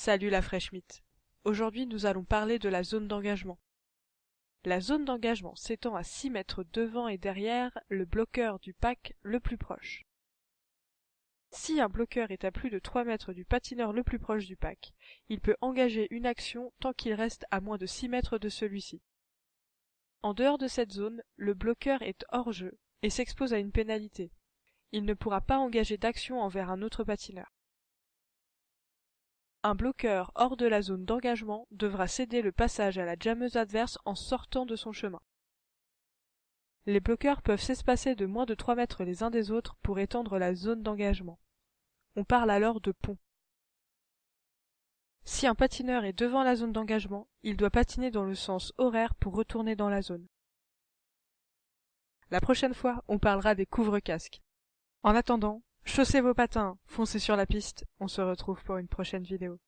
Salut la fraîche mythe. Aujourd'hui nous allons parler de la zone d'engagement. La zone d'engagement s'étend à 6 mètres devant et derrière le bloqueur du pack le plus proche. Si un bloqueur est à plus de 3 mètres du patineur le plus proche du pack, il peut engager une action tant qu'il reste à moins de 6 mètres de celui-ci. En dehors de cette zone, le bloqueur est hors jeu et s'expose à une pénalité. Il ne pourra pas engager d'action envers un autre patineur. Un bloqueur hors de la zone d'engagement devra céder le passage à la jammeuse adverse en sortant de son chemin. Les bloqueurs peuvent s'espacer de moins de 3 mètres les uns des autres pour étendre la zone d'engagement. On parle alors de pont. Si un patineur est devant la zone d'engagement, il doit patiner dans le sens horaire pour retourner dans la zone. La prochaine fois, on parlera des couvre-casques. En attendant, Chaussez vos patins, foncez sur la piste, on se retrouve pour une prochaine vidéo.